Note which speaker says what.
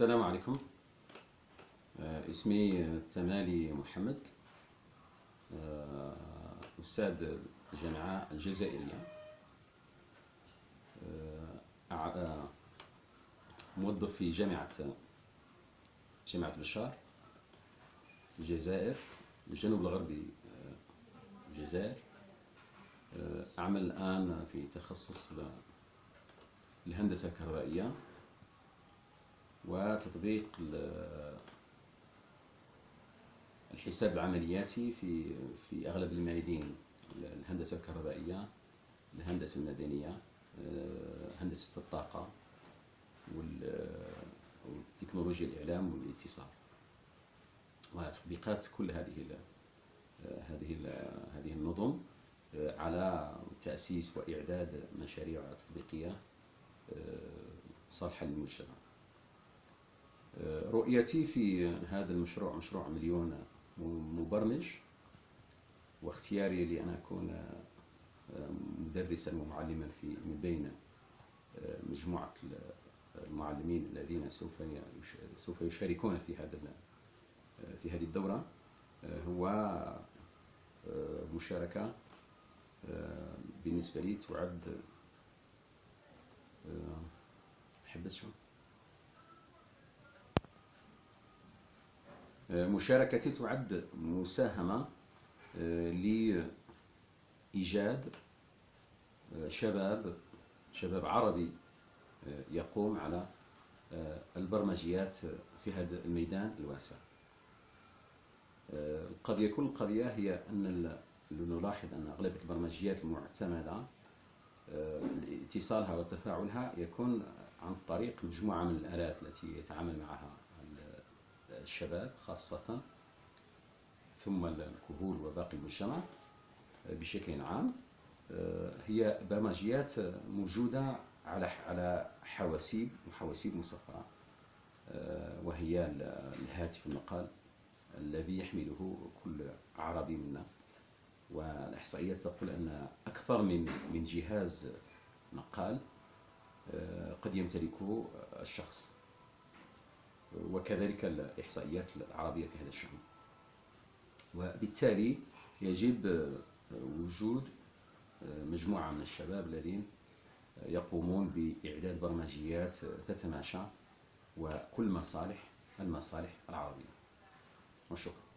Speaker 1: السلام عليكم. آه، اسمي تمالي محمد. آه، أستاذ الجامعة الجزائرية. آه، موظف في جامعة جامعة بشار الجزائر الجنوب الغربي الجزائر. أعمل الآن في تخصص ال- الهندسة الكهربائية. وتطبيق ال- الحساب العملياتي في في أغلب الميادين الهندسة الكهربائية الهندسة المدنية آه، هندسة الطاقة وال- وتكنولوجيا الإعلام والاتصال. وتطبيقات كل هذه هذه هذه النظم آه، على تأسيس وإعداد مشاريع تطبيقية آه، صالحة للمجتمع. رؤيتي في هذا المشروع مشروع مليون مبرمج واختياري لأن أكون مدرسا ومعلما في من بين مجموعة المعلمين الذين سوف سوف يشاركون في هذا في هذه الدورة. هو مشاركة بالنسبة لي تعد حبس شو مشاركتي تعد مساهمة آه، لإيجاد آه، شباب شباب عربي آه، يقوم على البرمجيات في هذا الميدان الواسع. قد يكون القضية هي أن نلاحظ أن أغلبية البرمجيات المعتمدة اتصالها وتفاعلها يكون عن طريق مجموعة من الآلات التي يتعامل معها. الشباب خاصة ثم الكهول وباقي المجتمع بشكل عام. آه، هي برمجيات موجودة على على حواسيب وحواسيب مصغرة آه، وهي ال- الهاتف النقال الذي يحمله كل عربي منا. والإحصائيات تقول أن أكثر من من جهاز نقال آه، قد يمتلكه الشخص. وكذلك الإحصائيات العربية في هذا الشأن. وبالتالي يجب وجود مجموعة من الشباب الذين يقومون بإعداد برمجيات تتماشى وكل مصالح المصالح العربية. وشكرا.